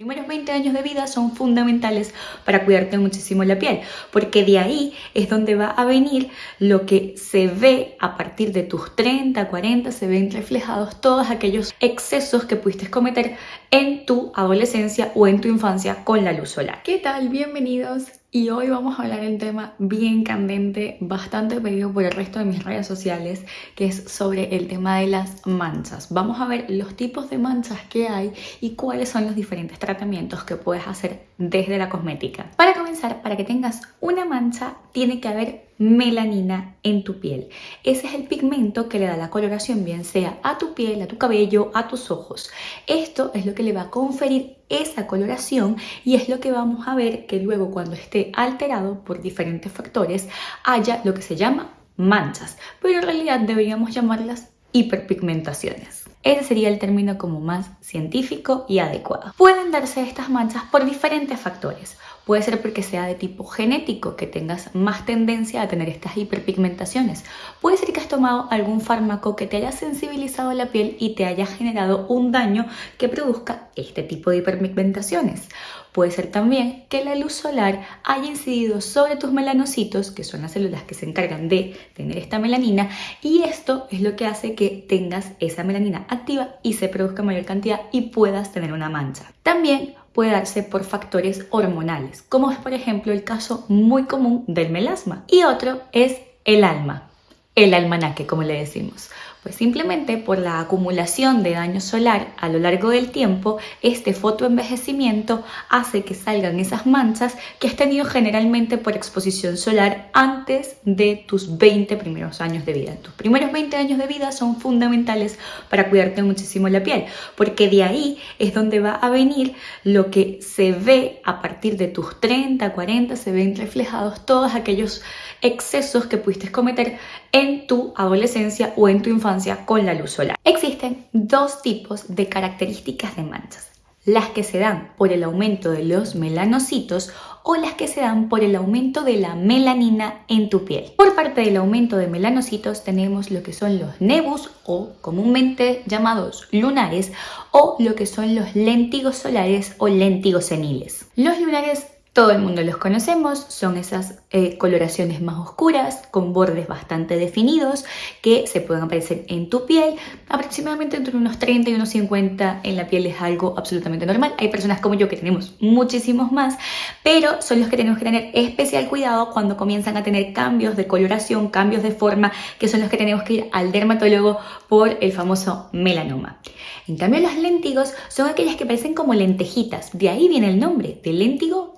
primeros 20 años de vida son fundamentales para cuidarte muchísimo la piel, porque de ahí es donde va a venir lo que se ve a partir de tus 30, 40, se ven reflejados todos aquellos excesos que pudiste cometer en tu adolescencia o en tu infancia con la luz solar. ¿Qué tal? Bienvenidos y hoy vamos a hablar de un tema bien candente, bastante pedido por el resto de mis redes sociales, que es sobre el tema de las manchas. Vamos a ver los tipos de manchas que hay y cuáles son los diferentes tratamientos que puedes hacer desde la cosmética. Para comenzar, para que tengas una mancha, tiene que haber melanina en tu piel. Ese es el pigmento que le da la coloración, bien sea a tu piel, a tu cabello, a tus ojos. Esto es lo que le va a conferir esa coloración y es lo que vamos a ver que luego cuando esté alterado por diferentes factores haya lo que se llama manchas, pero en realidad deberíamos llamarlas hiperpigmentaciones. Ese sería el término como más científico y adecuado. Pueden darse estas manchas por diferentes factores. Puede ser porque sea de tipo genético, que tengas más tendencia a tener estas hiperpigmentaciones. Puede ser que has tomado algún fármaco que te haya sensibilizado la piel y te haya generado un daño que produzca este tipo de hiperpigmentaciones. Puede ser también que la luz solar haya incidido sobre tus melanocitos, que son las células que se encargan de tener esta melanina, y esto es lo que hace que tengas esa melanina activa y se produzca mayor cantidad y puedas tener una mancha. También puede darse por factores hormonales, como es por ejemplo el caso muy común del melasma. Y otro es el alma, el almanaque como le decimos. Pues simplemente por la acumulación de daño solar a lo largo del tiempo, este fotoenvejecimiento hace que salgan esas manchas que has tenido generalmente por exposición solar antes de tus 20 primeros años de vida. Tus primeros 20 años de vida son fundamentales para cuidarte muchísimo la piel, porque de ahí es donde va a venir lo que se ve a partir de tus 30, 40, se ven reflejados todos aquellos excesos que pudiste cometer en tu adolescencia o en tu infancia con la luz solar. Existen dos tipos de características de manchas. Las que se dan por el aumento de los melanocitos o las que se dan por el aumento de la melanina en tu piel. Por parte del aumento de melanocitos tenemos lo que son los nebus o comúnmente llamados lunares o lo que son los léntigos solares o léntigos seniles. Los lunares todo el mundo los conocemos, son esas eh, coloraciones más oscuras con bordes bastante definidos que se pueden aparecer en tu piel. Aproximadamente entre unos 30 y unos 50 en la piel es algo absolutamente normal. Hay personas como yo que tenemos muchísimos más, pero son los que tenemos que tener especial cuidado cuando comienzan a tener cambios de coloración, cambios de forma, que son los que tenemos que ir al dermatólogo por el famoso melanoma. En cambio los léntigos son aquellas que parecen como lentejitas, de ahí viene el nombre, de léntigo,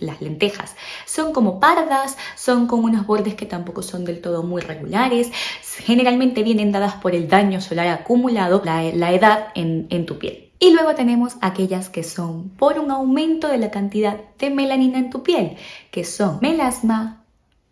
las lentejas. Son como pardas, son con unos bordes que tampoco son del todo muy regulares, generalmente vienen dadas por el daño solar acumulado, la, edad en, en tu piel. Y luego tenemos aquellas que son por un aumento de la cantidad de melanina en tu piel, que son melasma,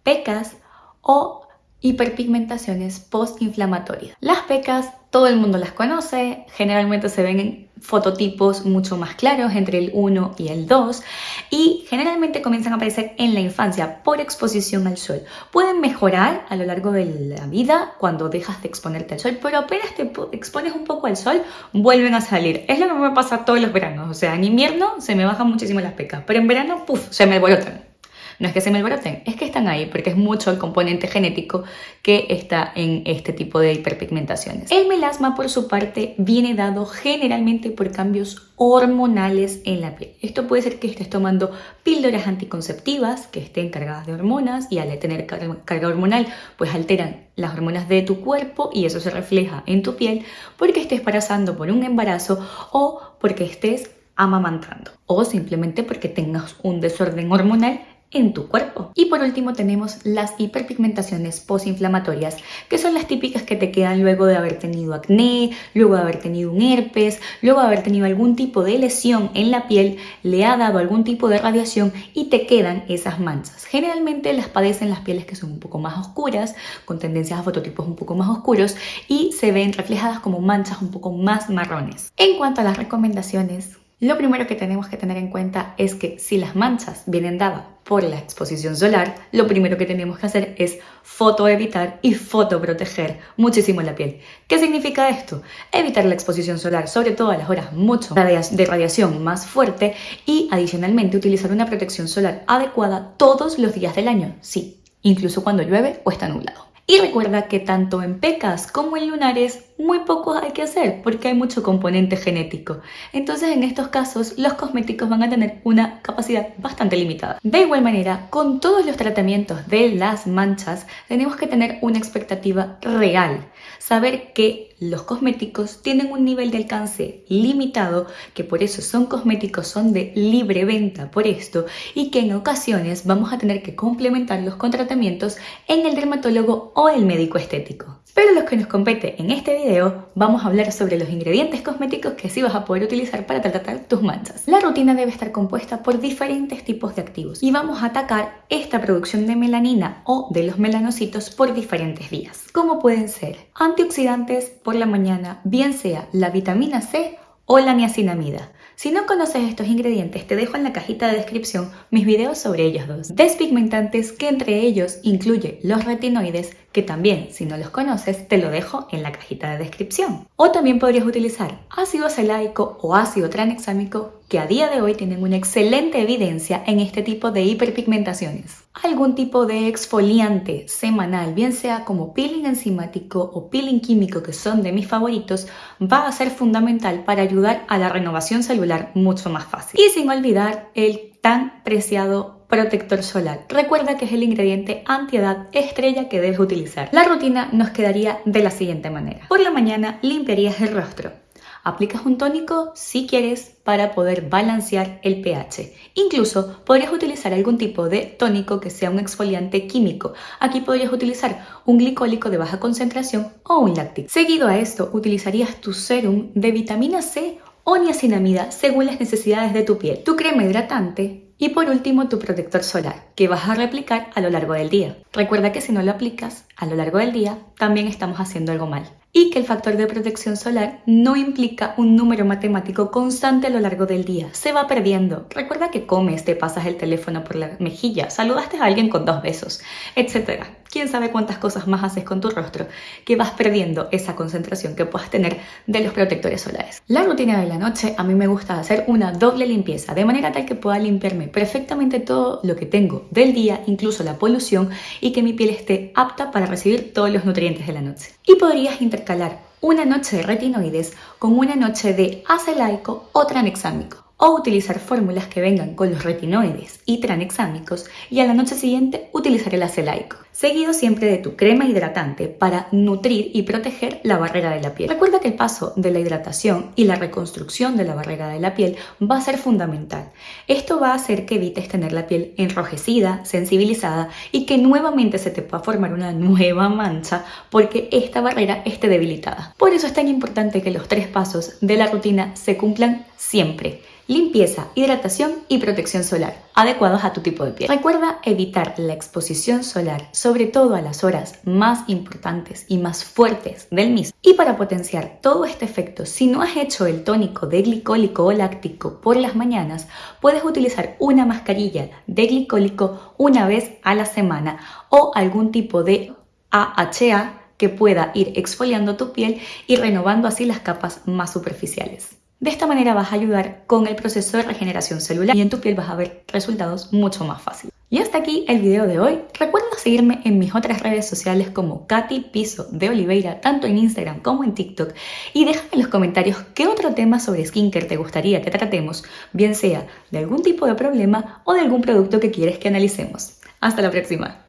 pecas o hiperpigmentaciones postinflamatorias. Las pecas todo el mundo las conoce, generalmente se ven en fototipos mucho más claros entre el 1 y el 2 y generalmente comienzan a aparecer en la infancia por exposición al sol. Pueden mejorar a lo largo de la vida cuando dejas de exponerte al sol, pero apenas te expones un poco al sol, vuelven a salir. Es lo que me pasa todos los veranos, o sea, en invierno se me bajan muchísimo las pecas, pero en verano, puff, se me alborotan. No es que se me alboroten, es que están ahí porque es mucho el componente genético que está en este tipo de hiperpigmentaciones. El melasma, por su parte, viene dado generalmente por cambios hormonales en la piel. Esto puede ser que estés tomando píldoras anticonceptivas que estén cargadas de hormonas y al tener carga hormonal, pues alteran las hormonas de tu cuerpo y eso se refleja en tu piel porque estés pasando por un embarazo o porque estés amamantando o simplemente porque tengas un desorden hormonal en tu cuerpo. Y por último tenemos las hiperpigmentaciones postinflamatorias, que son las típicas que te quedan luego de haber tenido acné, luego de haber tenido un herpes, luego de haber tenido algún tipo de lesión en la piel, le ha dado algún tipo de radiación y te quedan esas manchas. Generalmente las padecen las pieles que son un poco más oscuras, con tendencias a fototipos un poco más oscuros y se ven reflejadas como manchas un poco más marrones. En cuanto a las recomendaciones, Lo primero que tenemos que tener en cuenta es que si las manchas vienen dadas por la exposición solar, lo primero que tenemos que hacer es fotoevitar y fotoproteger muchísimo la piel. ¿Qué significa esto? Evitar la exposición solar, sobre todo a las horas mucho de radiación más fuerte y adicionalmente utilizar una protección solar adecuada todos los días del año, sí, incluso cuando llueve o está nublado. Y recuerda que tanto en pecas como en lunares muy poco hay que hacer porque hay mucho componente genético. Entonces en estos casos los cosméticos van a tener una capacidad bastante limitada. De igual manera, con todos los tratamientos de las manchas tenemos que tener una expectativa real. Saber que los cosméticos tienen un nivel de alcance limitado, que por eso son cosméticos, son de libre venta por esto, y que en ocasiones vamos a tener que complementarlos con tratamientos en el dermatólogo o el médico estético. Pero lo que nos compete en este video, vamos a hablar sobre los ingredientes cosméticos que sí vas a poder utilizar para tratar tus manchas. La rutina debe estar compuesta por diferentes tipos de activos y vamos a atacar esta producción de melanina o de los melanocitos por diferentes vías, como pueden ser antioxidantes por la mañana, bien sea la vitamina C o la niacinamida. Si no conoces estos ingredientes, te dejo en la cajita de descripción mis videos sobre ellos dos. Despigmentantes que entre ellos incluye los retinoides, que también, si no los conoces, te lo dejo en la cajita de descripción. O también podrías utilizar ácido acelaico o ácido tranexámico que a día de hoy tienen una excelente evidencia en este tipo de hiperpigmentaciones. Algún tipo de exfoliante semanal, bien sea como peeling enzimático o peeling químico, que son de mis favoritos, va a ser fundamental para ayudar a la renovación celular mucho más fácil. Y sin olvidar el tan preciado protector solar. Recuerda que es el ingrediente antiedad estrella que debes utilizar. La rutina nos quedaría de la siguiente manera. Por la mañana limpiarías el rostro. Aplicas un tónico si quieres para poder balancear el pH. Incluso podrías utilizar algún tipo de tónico que sea un exfoliante químico. Aquí podrías utilizar un glicólico de baja concentración o un láctico. Seguido a esto, utilizarías tu serum de vitamina C o niacinamida según las necesidades de tu piel, tu crema hidratante y por último tu protector solar que vas a replicar a lo largo del día. Recuerda que si no lo aplicas a lo largo del día también estamos haciendo algo mal y que el factor de protección solar no implica un número matemático constante a lo largo del día. Se va perdiendo. Recuerda que comes, te pasas el teléfono por la mejilla, saludaste a alguien con dos besos, etc. Quién sabe cuántas cosas más haces con tu rostro que vas perdiendo esa concentración que puedas tener de los protectores solares. La rutina de la noche a mí me gusta hacer una doble limpieza de manera tal que pueda limpiarme perfectamente todo lo que tengo del día, incluso la polución y que mi piel esté apta para recibir todos los nutrientes de la noche. Y podrías intercalar una noche de retinoides con una noche de acelaico o tranexámico o utilizar fórmulas que vengan con los retinoides y tranexámicos y a la noche siguiente utilizar el acelaico, seguido siempre de tu crema hidratante para nutrir y proteger la barrera de la piel. Recuerda que el paso de la hidratación y la reconstrucción de la barrera de la piel va a ser fundamental. Esto va a hacer que evites tener la piel enrojecida, sensibilizada y que nuevamente se te pueda formar una nueva mancha porque esta barrera esté debilitada. Por eso es tan importante que los tres pasos de la rutina se cumplan siempre limpieza, hidratación y protección solar, adecuados a tu tipo de piel. Recuerda evitar la exposición solar, sobre todo a las horas más importantes y más fuertes del mismo. Y para potenciar todo este efecto, si no has hecho el tónico de glicólico o láctico por las mañanas, puedes utilizar una mascarilla de glicólico una vez a la semana o algún tipo de AHA que pueda ir exfoliando tu piel y renovando así las capas más superficiales. De esta manera vas a ayudar con el proceso de regeneración celular y en tu piel vas a ver resultados mucho más fáciles. Y hasta aquí el video de hoy. Recuerda seguirme en mis otras redes sociales como Katy Piso de Oliveira, tanto en Instagram como en TikTok. Y déjame en los comentarios qué otro tema sobre skincare te gustaría que tratemos, bien sea de algún tipo de problema o de algún producto que quieres que analicemos. Hasta la próxima.